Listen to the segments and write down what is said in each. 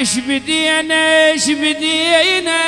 إيش بدينا إيش بدينا؟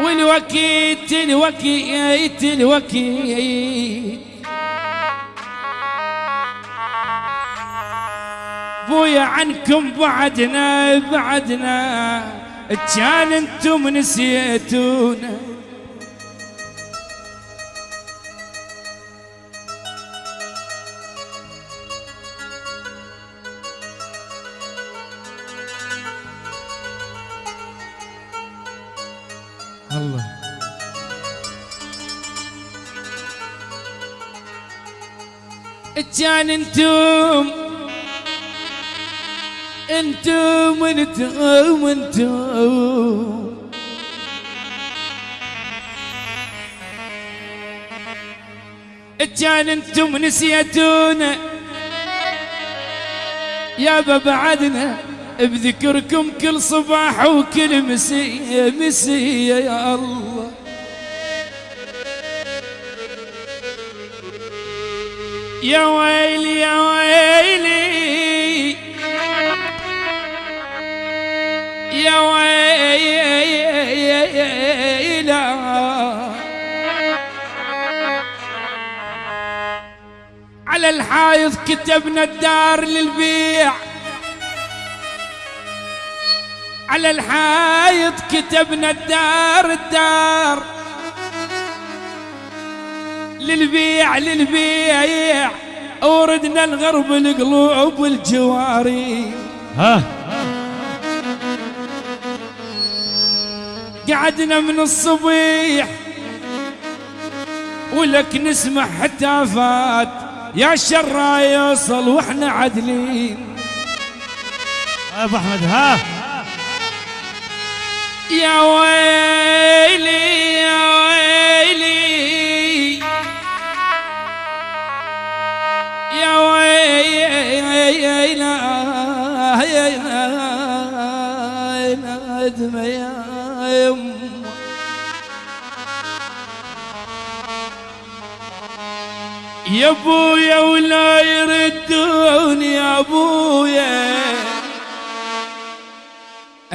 والوكيت الوكيت الوكيت بويا عنكم بعدنا بعدنا. كان أنتم نسيتونا. الله. كان أنتم أنتم أنتم أنتم كان أنتم نسيتونا يابا بعدنا بذكركم كل صباح وكل مسية مسية يا الله. يا ويلي يا ويلي. يا ويلي. على الحايض كتبنا الدار للبيع. على الحايط كتبنا الدار الدار. للبيع للبيع وردنا الغرب القلوب والجواري. ها؟ قعدنا من الصبيح ولك نسمع هتافات يا شرا يوصل وإحنا عدلين. أبو أحمد ها؟ يا ويلي يا ويلي. يا ويلي يا دم يا يم يا أبويا ولا يردون يا أبويا.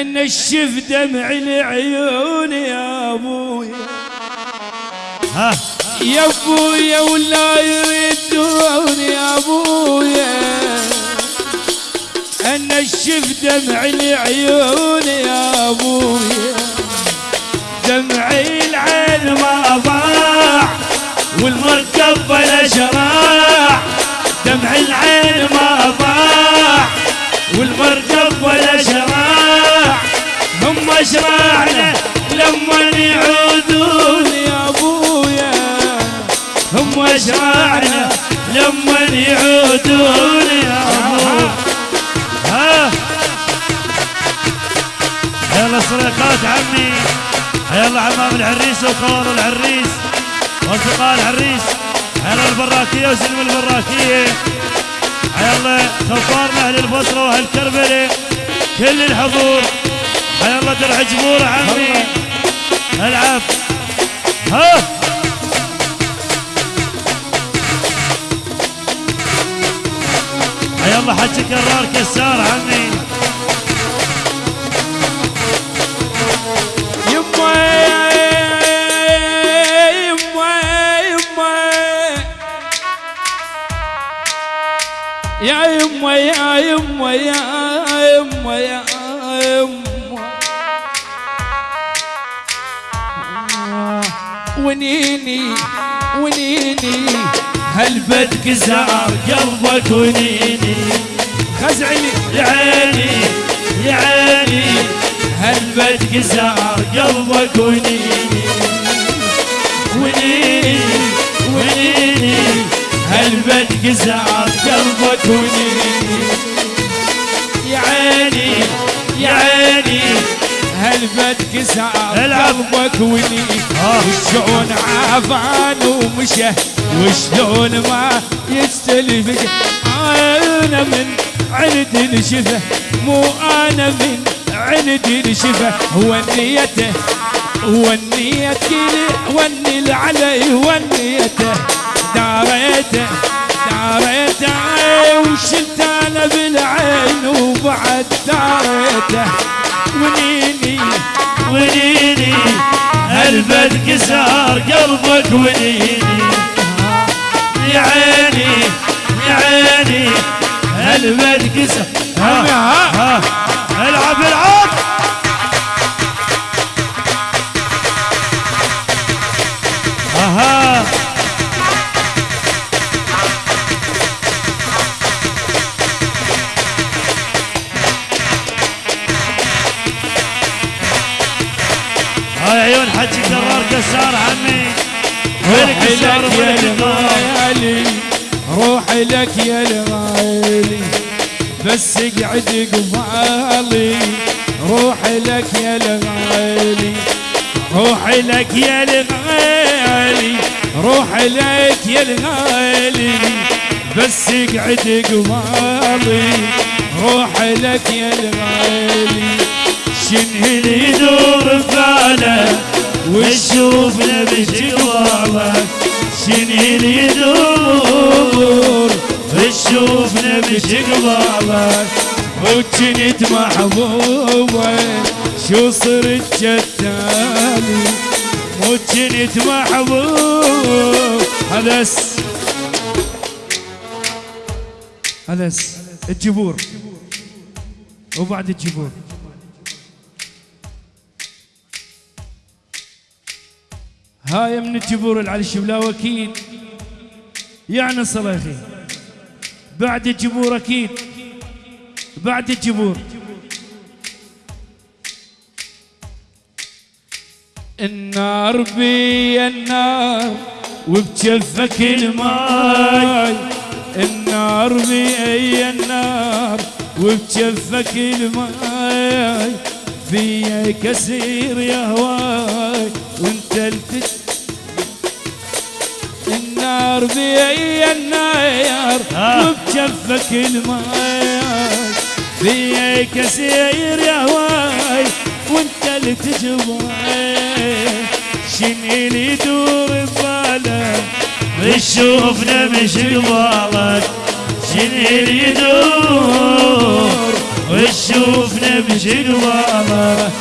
أن الشف دمع العيون يا ابويا ها. يا ابويا ولا يردون يا ابويا أن الشف دمع العيون يا ابويا دمع العين ما ضاع والمركب بلا شراع دمع العين ما ضاع والمركب ولا شراع هم شراعنا لما يعودون يا أبويا. هم شراعنا لما يعودون يا أبويا. ها؟ يلا سرقات عمي. يلا عمام العريس وخوار العريس وأصدقاء العريس. يلا البراكيه وسلم البراكية. يلا خفارنا أهل البصرة وأهل كربلاء كل الحضور. يلا درع جمهور عمي. العب. ها. يلا حج كرار كسار عمي. يا يما يا يما يا ونيني ونيني. هالبدك زار قلبك ونيني؟ خزعلي. يا عيني يا عيني. هالبدك زار قلبك ونيني؟ ونيني ونيني. هالبدك زار قلبك ونيني؟ يا عيني يا عيني. قلبك كساب قلبك ولي آه. وشلون عافان ومشى وشلون ما يستلفك أنا من عند الشفه مو أنا من عند الشفه ونيته ونيتي وني علي ونيته داريته داريته وشلت أنا بالعين وبعد داريته ونيته هالبد كسار قلبك ونيني يا عيني يا عيني هالبد كسر ها. ها العب العب. كرار كسار عمي روحي لك يا الغالي روحي لك يا الغالي بس اقعد قبالي روحي لك يا الغالي روحي لك يا الغالي روحي لك يا الغالي بس اقعد قبالي روحي لك يا الغالي شنو اللي يدور بباله وتشوفنا شنو اللي يدور. تشوفنا بجوالك وكنت محبوبة شو صرت جتالي مو كنت محبوب هلس. هلس. الجبور. وبعد الجبور. هاي من الجبور اللي على الشبلاوة أكيد يعني صلاخي بعد الجبور أكيد. بعد الجبور. النار بي النار وبجفك الماي. النار بي النار وبجفك الماي. في كثير يا هواي. وانت التت النار بي النار آه. وبجفك الماي في كثير يا هواي وانت اللي تجواي شنو اللي يدور ببالك تشوفنا مش قبالك شنو اللي يدور وتشوفنا مش قبالك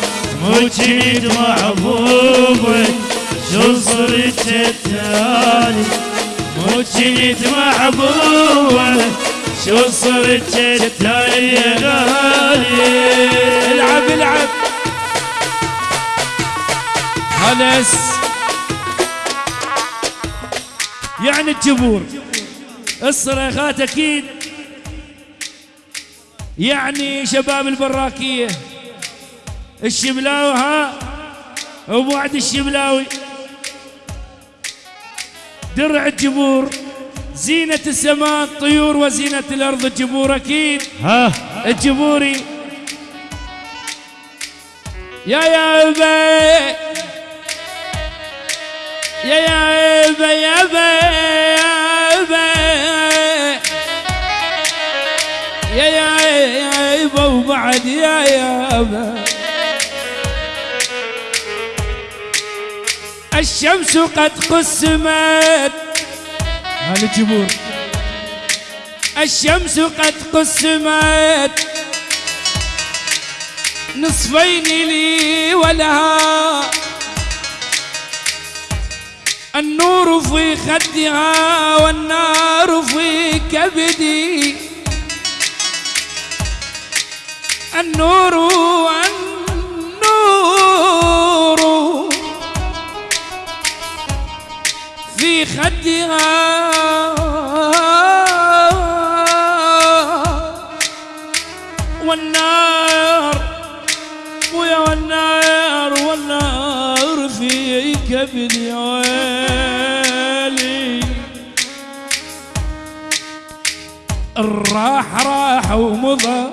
مو جيد محبوبك شو صرت جتالي مو جيد محبوبك شو صرت يا غالي؟ العب العب. خلص يعني الجبور الصريخات أكيد. يعني شباب البراكية. الشبلاوي ها؟ أبو وعد الشبلاوي درع الجبور زينة السماء الطيور وزينة الأرض الجبور أكيد. ها. الجبوري يا يا بي يا يا بي يا بي يا بي يا يا وبعد يا يا الشمس قد قسمت. هذا الجبور الشمس قد قسمت. نصفين لي ولها. النور في خدها والنار في كبدي. النور النور خدها. والنار ويا والنار والنار في كبد يا ويلي الراح راح ومضى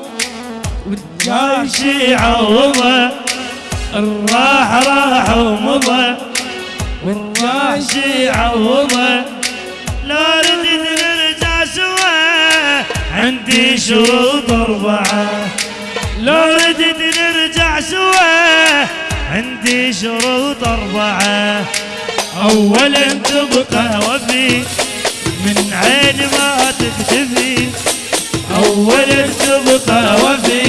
والجاي شي عوضه. الراح راح ومضى. والجاي شي عوضه لا ردت نرجع سوا عندي شروط أربعة لو ردت نرجع سوا عندي شروط أربعة أولا تبقى وفي من عين ما تختفي أولا تبقى وفي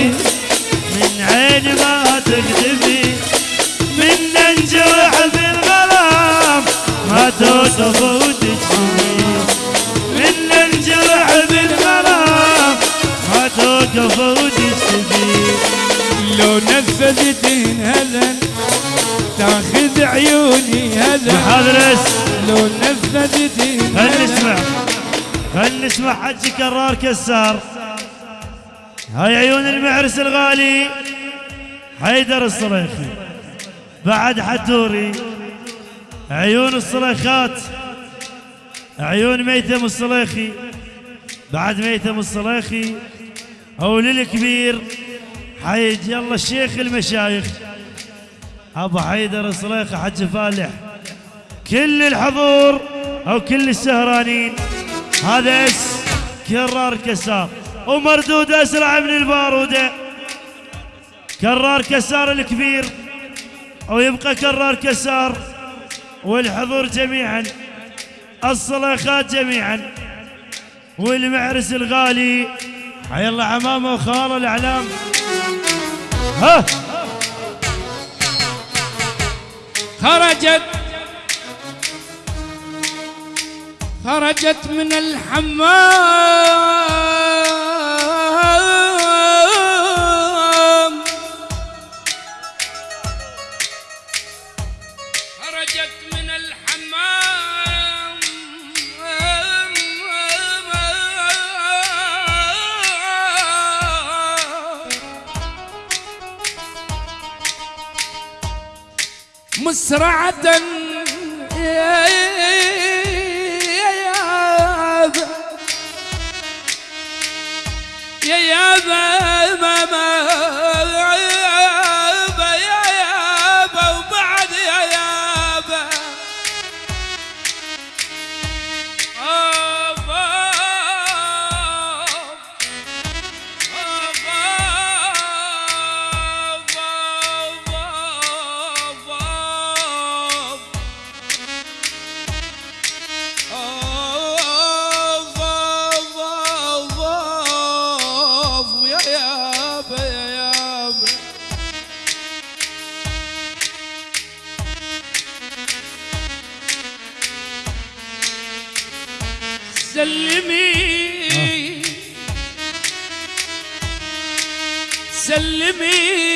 هلا محاضرس لو نفذت خل نسمع. خل نسمع حج كرار كسار. هاي عيون المعرس الغالي. حيدر الصريخي. بعد حتوري. عيون الصريخات. عيون ميتم الصليخي بعد ميتم الصليخي أو للكبير. حيج يلا الشيخ المشايخ. أبو حيدر الصليخي حج فالح. كل الحضور أو كل السهرانين. هذا اس كرار كسار. ومردود أسرع من البارودة. كرار كسار الكبير. ويبقى كرار كسار. والحضور جميعا. الصلاخات جميعا. والمعرس الغالي. حي الله عمامه وخاله الأعلام. ها! خرجت خرجت من الحمام. خرجت من الحمام. مسرعة يا يابا سلمي. سلمي.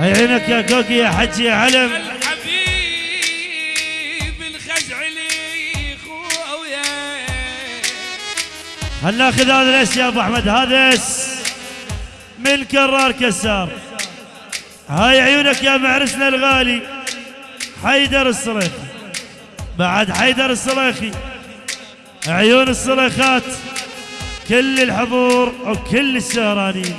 عينك يا كوكي يا حجي يا علم. الحبيب الخزعلي خويا. هل ناخذ هذا الأس يا أبو أحمد؟ هذا أس من كرار كسار. هاي عيونك يا معرسنا الغالي حيدر الصريخي بعد حيدر الصريخي عيون الصريخات كل الحضور وكل السهرانين.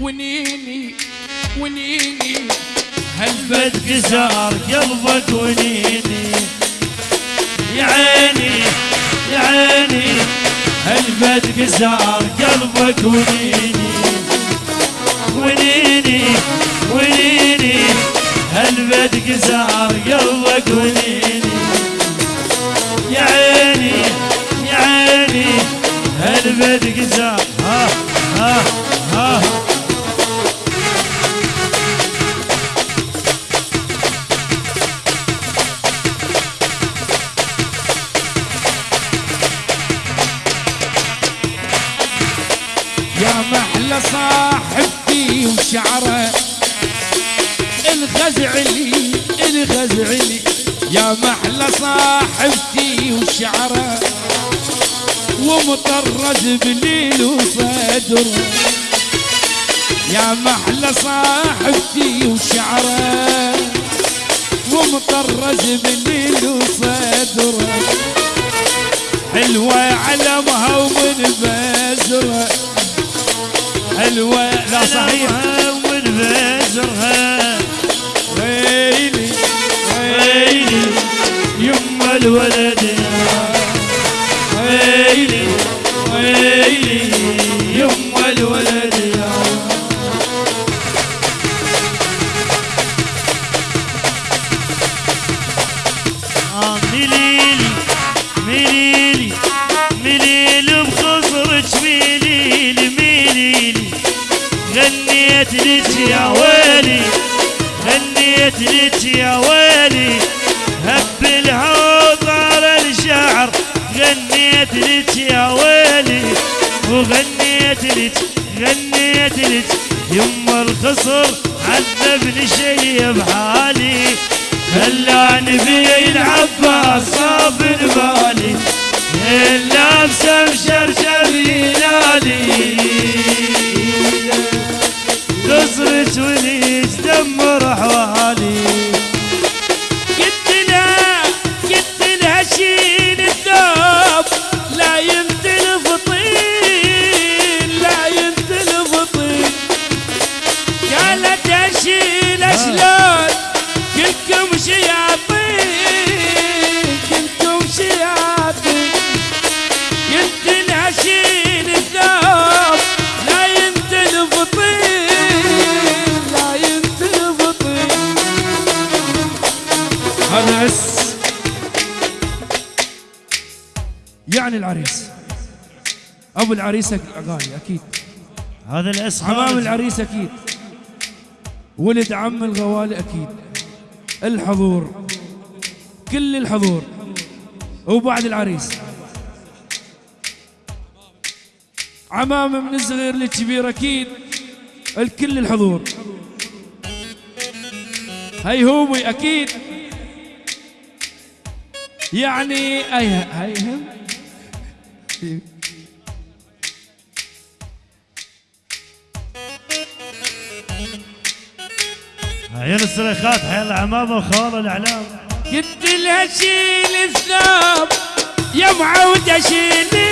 ونيني ونيني. بد كسار قلبك ونيني؟ يا عيني يا عيني. هالبد كسار قلبك ونيني؟ ونيني ونيني. هالبد كسار قلبك ونيني؟ يا عيني يا عيني. هالبد كسار ها ها. ومطرز بليل وصدر يا محلى صاحبتي وشعرة ومطرز بليل وصدر حلوة علمها ومن بزرها حلوة لا صحيح. ومن بزرها ويلي ويلي يما الولد. مليلي غنيت لك يا ويلي غنيت لك يا ويلي هب الهوى طال الشعر غنيت لك يا ويلي وغنيت لك غنيت لك يما الخصر عذبني شي بحالي. خلاني في العباس صاف بالي اللابسه مشرشر ينادي قصرك وليش دمر حوالي. العريس غالي أكيد. هذا الاس عمام خالد. العريس أكيد. ولد عم الغوالي أكيد. الحضور. كل الحضور. وبعد العريس. عمام من الصغير للكبير أكيد. الكل الحضور. هيهوبي أكيد. يعني اي هيهم؟ عيون الصريخات حيل عمامه وخال الإعلام. قلت لها شيل الثوب يا معودة شيلي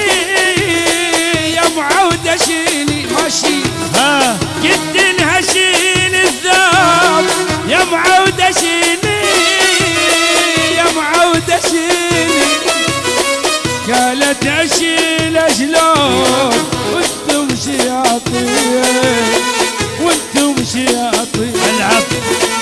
يا معودة شيلي ماشي. ها؟ قلت لها شيل الثوب يا معودة شيلي يا معودة شيلي قالت أشيل شلون وأنتم شياطين وأنتم شياطين. العب